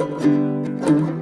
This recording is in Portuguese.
Música